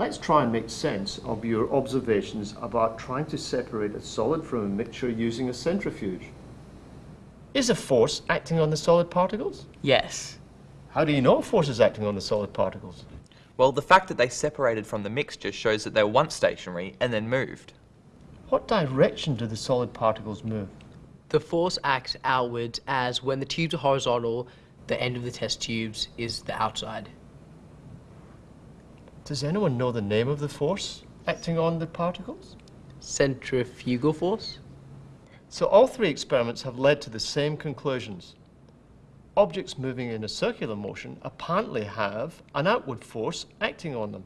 Let's try and make sense of your observations about trying to separate a solid from a mixture using a centrifuge. Is a force acting on the solid particles? Yes. How do you know a force is acting on the solid particles? Well, the fact that they separated from the mixture shows that they were once stationary and then moved. What direction do the solid particles move? The force acts outwards as when the tubes are horizontal, the end of the test tubes is the outside. Does anyone know the name of the force acting on the particles? Centrifugal force? So all three experiments have led to the same conclusions. Objects moving in a circular motion apparently have an outward force acting on them.